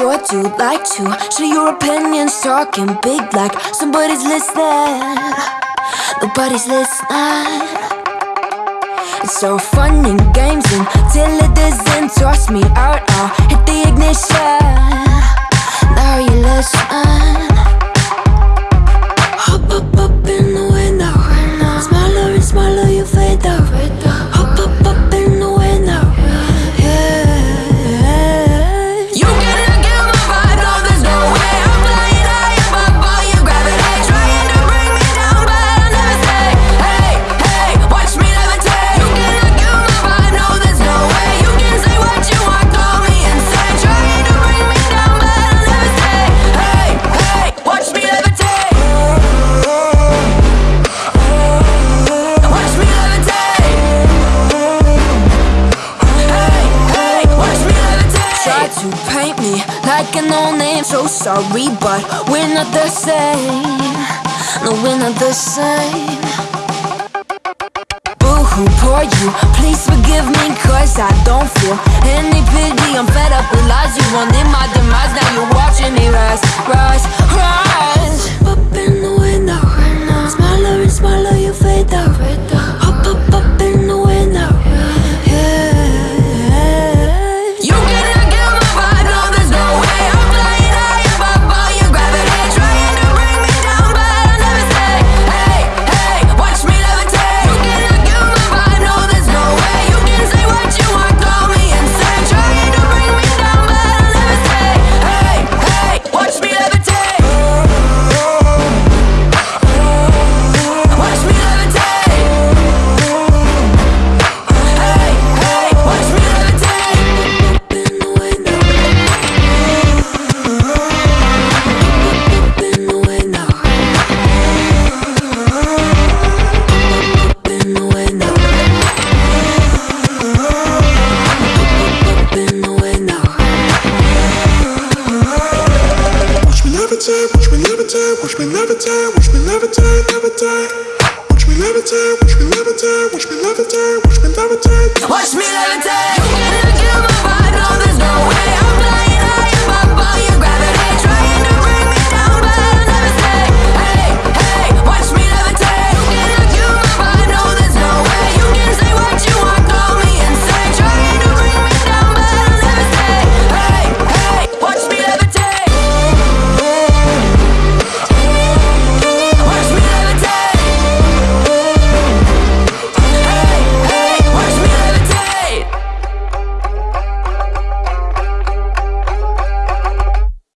sure do like to share your opinions, talking big like somebody's listening. Nobody's listening. It's so fun and games until it doesn't toss me out. I'll hit the ignition. to paint me like an old name. So sorry, but we're not the same No, we're not the same Boo-hoo, poor you, please forgive me Cause I don't feel watch me levitate, watch me levitate, levitate. Watch me levitate, watch me levitate, watch me levitate, watch me levitate. Watch me levitate.